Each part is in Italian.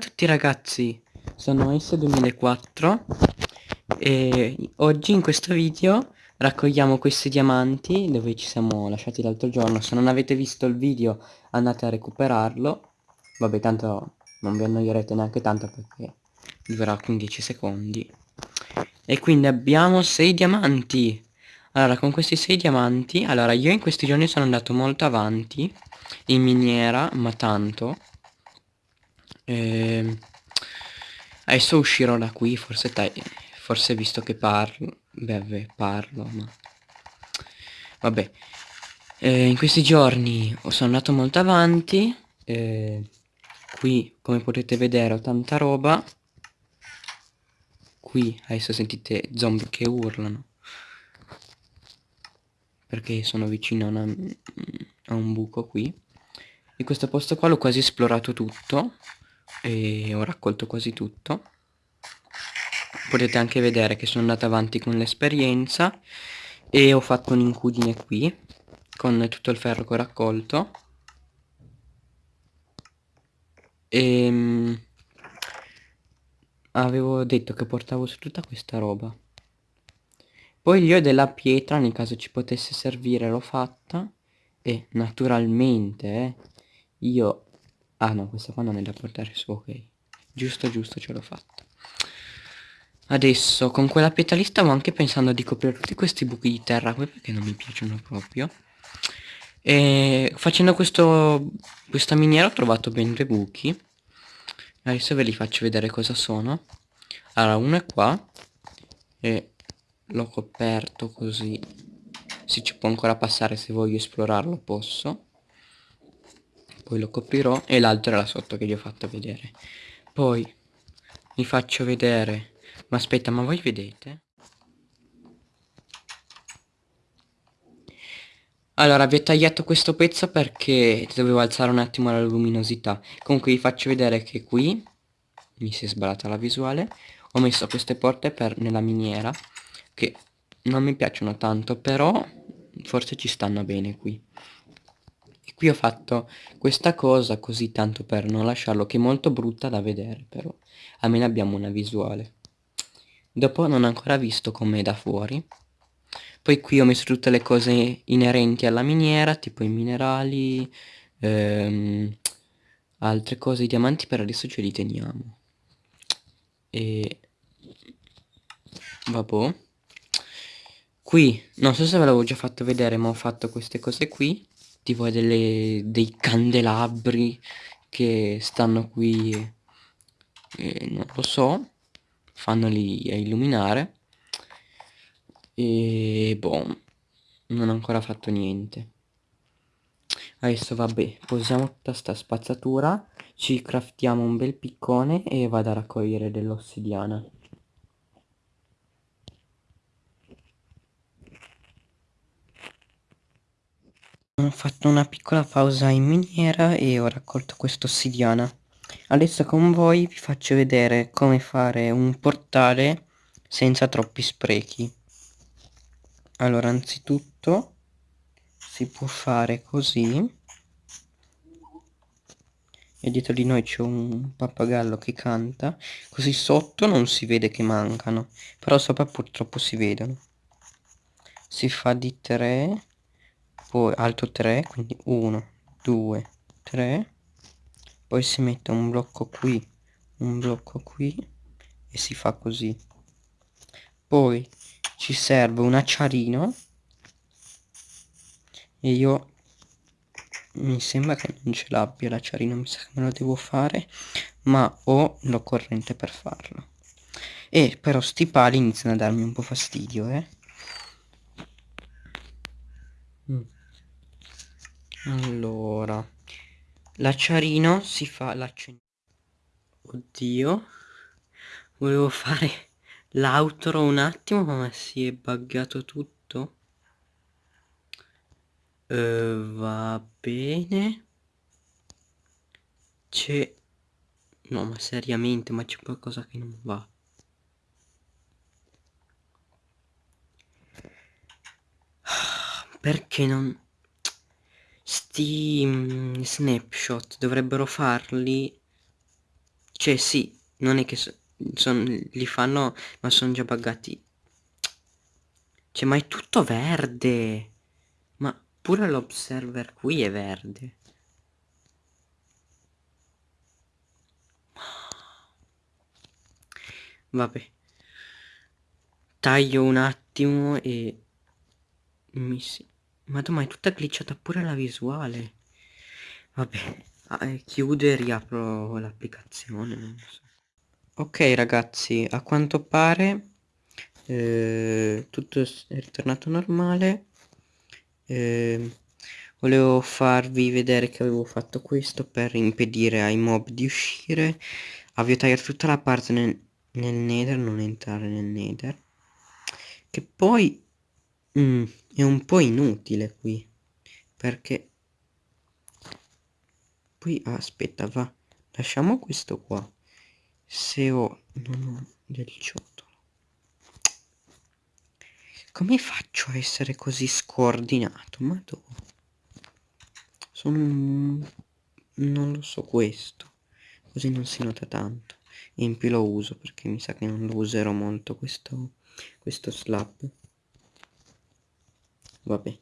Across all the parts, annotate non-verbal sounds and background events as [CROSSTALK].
a tutti ragazzi, sono S2004 e oggi in questo video raccogliamo questi diamanti dove ci siamo lasciati l'altro giorno. Se non avete visto il video andate a recuperarlo. Vabbè tanto non vi annoierete neanche tanto perché durerà 15 secondi. E quindi abbiamo 6 diamanti. Allora con questi 6 diamanti, allora io in questi giorni sono andato molto avanti in miniera, ma tanto eh, adesso uscirò da qui, forse, forse visto che parlo, beh, parlo, ma... Vabbè, eh, in questi giorni sono andato molto avanti, eh, qui come potete vedere ho tanta roba, qui adesso sentite zombie che urlano, perché sono vicino a, una, a un buco qui, e questo posto qua l'ho quasi esplorato tutto, e ho raccolto quasi tutto. Potete anche vedere che sono andato avanti con l'esperienza e ho fatto un'incudine qui con tutto il ferro che ho raccolto. E ehm, avevo detto che portavo su tutta questa roba. Poi io della pietra nel caso ci potesse servire l'ho fatta. E naturalmente eh, io Ah no, questa qua non è da portare su, ok. Giusto, giusto, ce l'ho fatta. Adesso, con quella pietra stavo anche pensando di coprire tutti questi buchi di terra qui perché non mi piacciono proprio. E facendo questo, questa miniera ho trovato ben due buchi. Adesso ve li faccio vedere cosa sono. Allora, uno è qua. E l'ho coperto così. Si ci può ancora passare se voglio esplorarlo, posso poi lo coprirò e l'altro era sotto che vi ho fatto vedere. Poi vi faccio vedere. Ma aspetta ma voi vedete? Allora vi ho tagliato questo pezzo perché dovevo alzare un attimo la luminosità. Comunque vi faccio vedere che qui mi si è sbarata la visuale. Ho messo queste porte per nella miniera che non mi piacciono tanto però forse ci stanno bene qui qui ho fatto questa cosa così tanto per non lasciarlo che è molto brutta da vedere però almeno abbiamo una visuale. Dopo non ho ancora visto com'è da fuori. Poi qui ho messo tutte le cose inerenti alla miniera tipo i minerali ehm, altre cose i diamanti per adesso ce li teniamo. E vabbè qui non so se ve l'avevo già fatto vedere ma ho fatto queste cose qui tipo delle, dei candelabri che stanno qui e non lo so fanno lì a illuminare. E boh non ho ancora fatto niente. Adesso vabbè posiamo tutta sta spazzatura ci craftiamo un bel piccone e vado a raccogliere dell'ossidiana Ho fatto una piccola pausa in miniera e ho raccolto questa ossidiana. Adesso con voi vi faccio vedere come fare un portale senza troppi sprechi. Allora, anzitutto si può fare così. E dietro di noi c'è un pappagallo che canta. Così sotto non si vede che mancano, però sopra purtroppo si vedono. Si fa di tre poi alto 3 quindi 1 2 3 poi si mette un blocco qui un blocco qui e si fa così. Poi ci serve un acciarino e io mi sembra che non ce l'abbia l'acciarino mi sa che me lo devo fare ma ho l'occorrente per farlo. E però sti pali iniziano a darmi un po' fastidio eh Allora, l'acciarino si fa l'acciarino. Oddio, volevo fare l'outro un attimo ma si è buggato tutto. Uh, va bene. C'è... No, ma seriamente, ma c'è qualcosa che non va. Perché non sti mm, snapshot dovrebbero farli Cioè sì, non è che so, son, li fanno, ma sono già buggati. Cioè, ma è tutto verde. Ma pure l'observer qui è verde. Vabbè. Taglio un attimo e... Mi si... Madonna, è tutta glitchata pure la visuale. Vabbè, ah, eh, chiudo e riapro l'applicazione. So. Ok ragazzi, a quanto pare eh, tutto è ritornato normale. Eh, volevo farvi vedere che avevo fatto questo per impedire ai mob di uscire. Avevo tagliato tutta la parte nel, nel nether, non entrare nel nether. Che poi mm, è un po' inutile qui. Perché poi aspetta va lasciamo questo qua. Se ho non ho del ciotolo come faccio a essere così scordinato? Ma dove? Sono non lo so questo. Così non si nota tanto. E in più lo uso perché mi sa che non lo userò molto questo questo slab vabbè.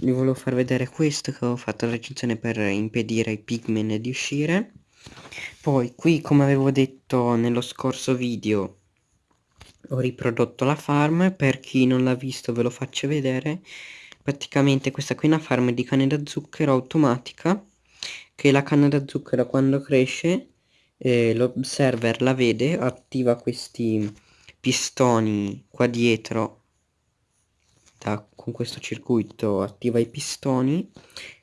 Vi volevo far vedere questo che ho fatto la recensione per impedire ai pigmen di uscire. Poi qui come avevo detto nello scorso video ho riprodotto la farm. Per chi non l'ha visto ve lo faccio vedere. Praticamente questa qui è una farm di canne da zucchero automatica che la canna da zucchero quando cresce eh, l'observer la vede attiva questi pistoni qua dietro da, con questo circuito attiva i pistoni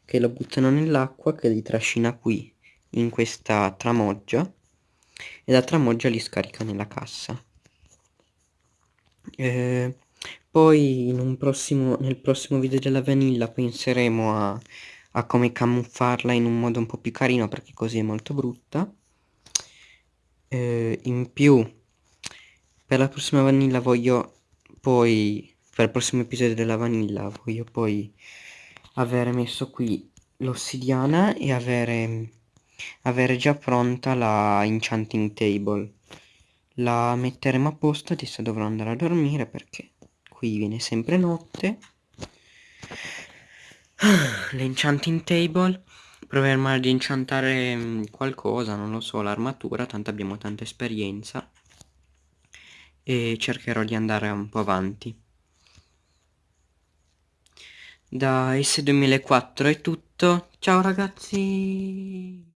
che lo buttano nell'acqua che li trascina qui in questa tramoggia e la tramoggia li scarica nella cassa. Eh, poi prossimo, nel prossimo video della vanilla penseremo a, a come camuffarla in un modo un po' più carino perché così è molto brutta. Eh, in più per la prossima vanilla voglio poi per il prossimo episodio della vanilla voglio poi avere messo qui l'ossidiana e avere, avere già pronta la enchanting table. La metteremo a posto adesso dovrò andare a dormire perché qui viene sempre notte. [SIGHS] L'enchanting table. Proveremo ad enchantare mm, qualcosa non lo so l'armatura tanto abbiamo tanta esperienza. E cercherò di andare un po' avanti da S2004 è tutto, ciao ragazzi!